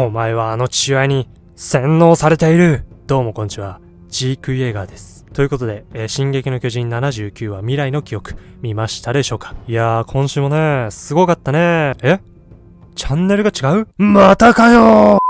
お前はあの父親に洗脳されているどうもこんにちは。ジーク・イエガーです。ということで、えー、進撃の巨人79話未来の記憶、見ましたでしょうか？いやー、今週もね、すごかったね。え？チャンネルが違う？またかよー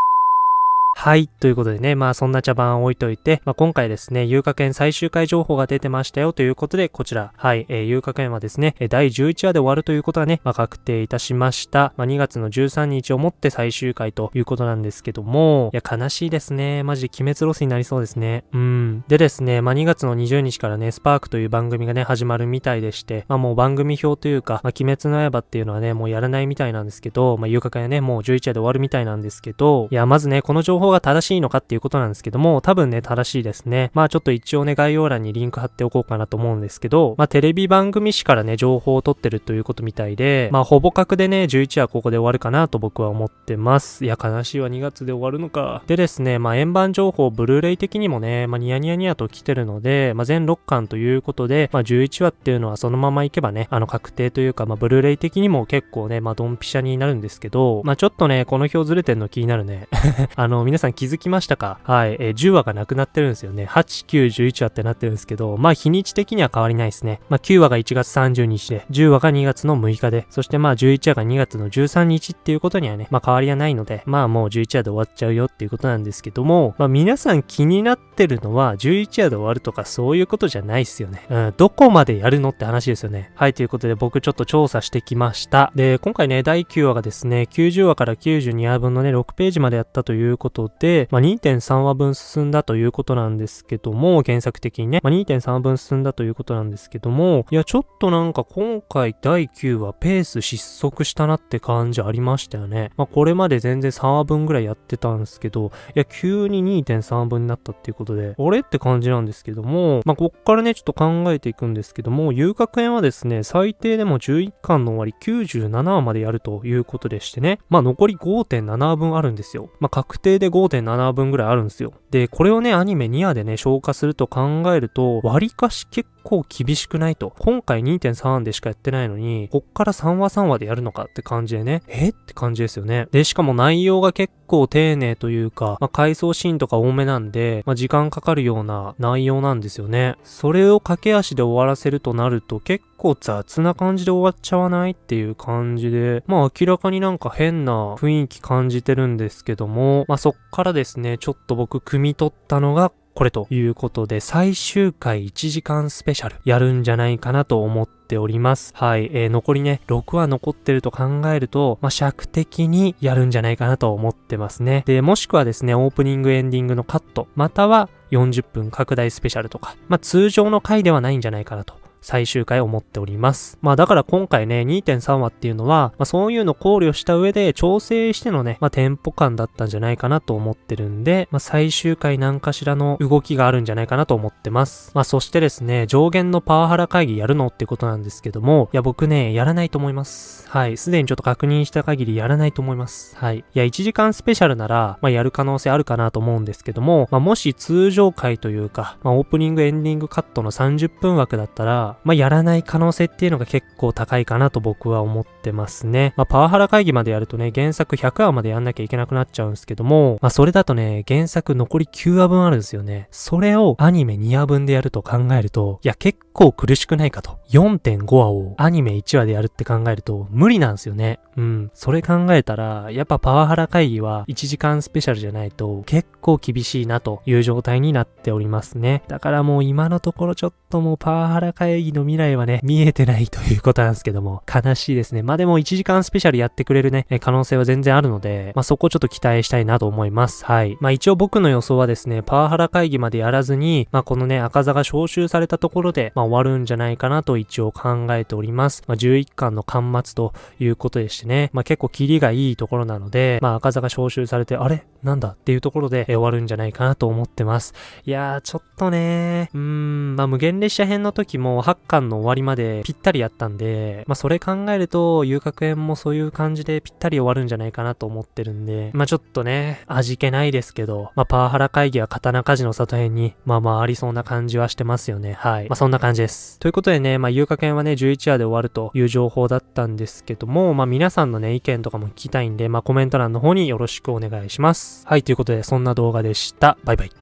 はい。ということでね、まあそんな茶番を置いといて、まあ今回ですね、有価券最終回情報が出てましたよということで、こちら、はい、えー、有価券はですね、え第11話で終わるということはね、まあ確定いたしました。まあ2月の13日をもって最終回ということなんですけども、いや悲しいですね。マジで鬼滅ロスになりそうですね。うん。でですね、まあ2月の20日からね、スパークという番組がね、始まるみたいでして、まあもう番組表というか、まあ鬼滅の刃っていうのはね、もうやらないみたいなんですけど、まあ有価券はね、もう11話で終わるみたいなんですけど、いや、まずね、この情報が正しいのかっていうことなんですけども、多分ね、正しいですね。まあちょっと一応ね、概要欄にリンク貼っておこうかなと思うんですけど、まあテレビ番組誌からね、情報を取ってるということみたいで、まあほぼ確でね、11話ここで終わるかなと僕は思ってます。いや、悲しいわ、2月で終わるのか。でですね、まあ円盤情報、ブルーレイ的にもね、まあニヤニヤニヤと来てるので、まあ全6巻ということで、まあ11話っていうのはそのままいけばね、あの確定というか、まあブルーレイ的にも結構ね、まあドンピシャになるんですけど、まあちょっとね、この表ずれてんの気になるね。あの、皆さん気づきましたか？はい、えー、10話がなくなってるんですよね。8、9、11話ってなってるんですけど、まあ日にち的には変わりないですね。まあ9話が1月30日で、10話が2月の6日で、そしてまあ11話が2月の13日っていうことにはね、まあ変わりはないので、まあもう11話で終わっちゃうよっていうことなんですけども、まあ皆さん気になってるのは11話で終わるとかそういうことじゃないっすよね。うん、どこまでやるのって話ですよね。はい、ということで僕ちょっと調査してきました。で、今回ね、第9話がですね、90話から92話分のね、6ページまでやったということで、まあ2.3話分進んだということなんですけども、原作的にね、まあ、2.3分進んだということなんですけども、いや、ちょっとなんか今回第9話ペース失速したなって感じありましたよね。まあ、これまで全然3話分ぐらいやってたんですけど、いや、急に2.3話分になったっていうことで、俺って感じなんですけども、まあ、こっからね、ちょっと考えていくんですけども、遊楽園はですね、最低でも11巻の終わり97話までやるということでしてね、まあ、残り5.7話分あるんですよ。まあ、確定で5 5.7話分ぐらいあるんですよ。で、これをね、アニメ2話でね、消化すると考えると、割かし結構厳しくないと。今回2.3話でしかやってないのに、こっから3話3話でやるのかって感じでね、え？って感じですよね。で、しかも内容が結構丁寧というか、まあ、回想シーンとか多めなんで、まあ、時間かかるような内容なんですよね。それを駆け足で終わらせるとなると結構雑な感じで終わっちゃわないっていう感じで、まあ明らかになんか変な雰囲気感じてるんですけども、まあそっからですね、ちょっと僕汲み取ったのがこれということで、最終回1時間スペシャルやるんじゃないかなと思っております。はい。えー、残りね、6話残ってると考えると、まあ、尺的にやるんじゃないかなと思ってますね。で、もしくはですね、オープニングエンディングのカット、または40分拡大スペシャルとか、まあ、通常の回ではないんじゃないかなと最終回を持っております。まあだから今回ね、2.3話っていうのは、まあそういうの考慮した上で調整してのね、まあテンポ感だったんじゃないかなと思ってるんで、まあ最終回何かしらの動きがあるんじゃないかなと思ってます。まあそしてですね、上限のパワハラ会議やるのってことなんですけども、いや僕ね、やらないと思います。はい。すでにちょっと確認した限りやらないと思います。はい。いや、1時間スペシャルなら、まあやる可能性あるかなと思うんですけども、まあもし通常回というか、まあオープニングエンディングカットの30分枠だったら、まあやらない可能性っていうのが結構高いかなと僕は思ってますね。まあ、パワハラ会議までやるとね、原作100話までやんなきゃいけなくなっちゃうんですけども、まあ、それだとね、原作残り9話分あるんですよね。それをアニメ2話分でやると考えると、いや、結構苦しくないかと。4.5話をアニメ1話でやるって考えると無理なんですよね。うん。それ考えたら、やっぱパワハラ会議は1時間スペシャルじゃないと結構厳しいなという状態になっておりますね。だからもう今のところちょっともうパワハラ会議の未来はね、見えてないということなんですけども、悲しいですね。までも1時間スペシャルやってくれるね、可能性は全然あるので、まあそこちょっと期待したいなと思います。はい。まあ一応僕の予想はですね、パワハラ会議までやらずに、まあこのね、赤座が招集されたところで、まあ終わるんじゃないかなと一応考えております。まあ11巻の巻末ということでしてね、まあ結構キリがいいところなので、まあ赤座が招集されて、あれ？なんだ？っていうところで終わるんじゃないかなと思ってます。いやー、ちょっとねうーん、まあ無限列車編の時も8巻の終わりまでぴったりやったんで、まあそれ考えるとど、遊郭園もそういう感じでぴったり終わるんじゃないかなと思ってるんで、まあちょっとね、味気ないですけど、まあパワハラ会議は刀鍛冶の里編に、まあまあありそうな感じはしてますよね。はい。まあそんな感じです。ということでね、まあ遊郭園はね、11話で終わるという情報だったんですけども、まあ皆さんのね、意見とかも聞きたいんで、まあコメント欄の方によろしくお願いします。はい、ということで、そんな動画でした。バイバイ。